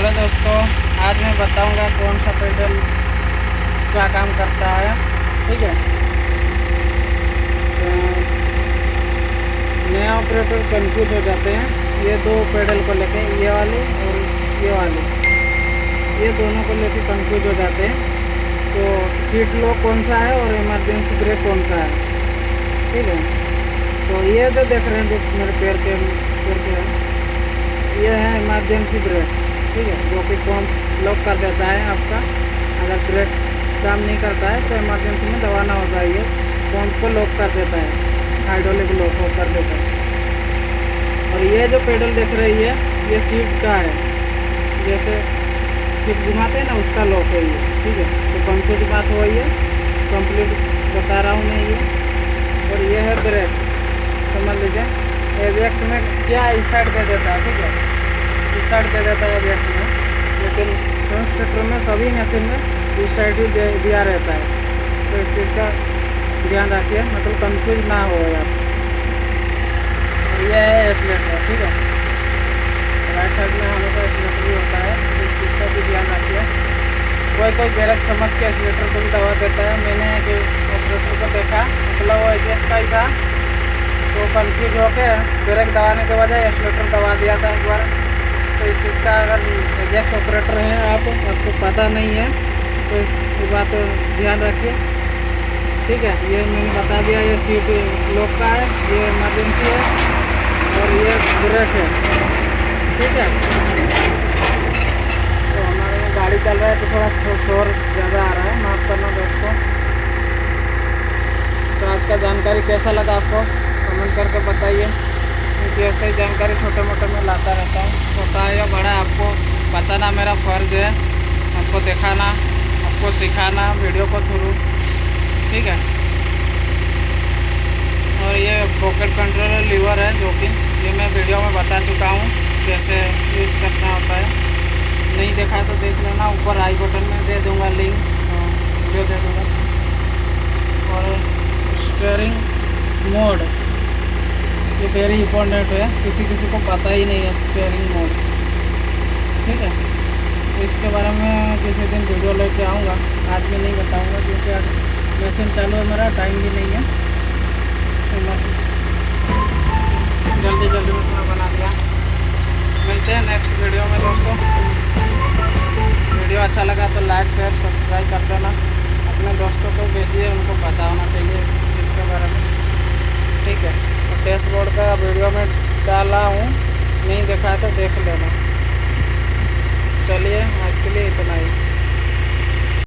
Hello दोस्तों? आज मैं बताऊँगा कौन सा पेडल क्या काम करता है। ठीक है? तो नया ऑपरेटर कंफ्यूज हो जाते हैं। ये दो पेडल को लेके ये वाले और ये वाले। ये दोनों को लेके कंफ्यूज हो जाते हैं। तो सीट लॉक कौन सा है और इमरजेंसी ब्रेक कौन सा है? ठीक है? तो ये जो देख रहे हैं जो मेरे पैर के पैर के ये है इमरजेंसी ब्रेक ठीक है, जो कि पंप लॉक कर देता है आपका, अगर ब्रेक काम नहीं करता है तो इमरजेंसी में दबाना होता है ये पंप को लॉक कर देता है हाइड्रोलिक लॉक कर देता है। और ये जो पेडल देख रही है, ये सीट का है। जैसे सीट घुमाते हैं ना, उसका लॉक है ये, ठीक है? तो कंप्लीट बात वही है कंप्लीट बता रहा हूँ मैं ये। और ये है ब्रेक समझ लीजिए। एजेक्स में क्या इस साइड कर देता है, ठीक है? साइड दे देता है एजेक्स में लेकिन फ्रंट स्टेटर में सभी मशीन में इस साइड ही दिया रहता है। तो इस चीज़ का ध्यान रखिए मतलब कंफ्यूज ना हो आप। और ये है एक्सलेटर ठीक है? राइट साइड में हमेशा एक्सलेटर भी होता है। तो इस चीज़ का भी ध्यान रखिए। कोई कोई ब्रेक समझ के एक्सलेटर को भी दबा देता है। मैंने एक ऑपरेटर को देखा मतलब वो एजेस का ही था। तो कन्फ्यूज़ होकर ब्रेक दबाने के बजाय एक्सलेटर दबा दिया था एक बार। तो इस अगर एजेक्स ऑपरेटर हैं आप, आपको पता नहीं है तो इस बात ध्यान रखिए। ठीक है, ये मैंने बता दिया, ये सीट लॉक का है, ये इमरजेंसी है, और ये ब्रेक है। ठीक है? तो हमारे यहाँ गाड़ी चल रहा है तो थोड़ा शोर ज़्यादा आ रहा है, माफ़ करना दोस्तों। तो आज का जानकारी कैसा लगा आपको? कमेंट करके बताइए। क्योंकि ऐसे ही जानकारी छोटे मोटे में लाता रहता हूँ। छोटा या बड़ा, आपको बताना मेरा फ़र्ज़ है। आपको दिखाना, आपको सिखाना, वीडियो को थ्रू। ठीक है? और ये पॉकेट कंट्रोलर लीवर है, जो कि ये मैं वीडियो में बता चुका हूँ, कैसे यूज़ करना होता है। नहीं देखा तो देख लेना, ऊपर आई बटन में दे दूँगा लिंक तो वीडियो दे दूँगा। और स्टेयरिंग मोड। ये वेरी इंपॉर्टेंट है किसी किसी को पता ही नहीं है स्टेयरिंग मोड ठीक है? तो इसके बारे में किसी दिन वीडियो लेके आऊँगा। आज भी नहीं बताऊँगा क्योंकि आज मशीन चालू है मेरा टाइम भी नहीं है। तो जल्दी जल्दी में थोड़ा बना दिया। मिलते हैं नेक्स्ट वीडियो में दोस्तों। वीडियो अच्छा लगा तो लाइक शेयर सब्सक्राइब कर देना। अपने दोस्तों को भेजिए, उनको पता होना चाहिए इस, इसके बारे में ठीक है डैशबोर्ड का वीडियो में डाला हूँ। नहीं देखा है तो देख लेना। चलिए, आज के लिए इतना ही।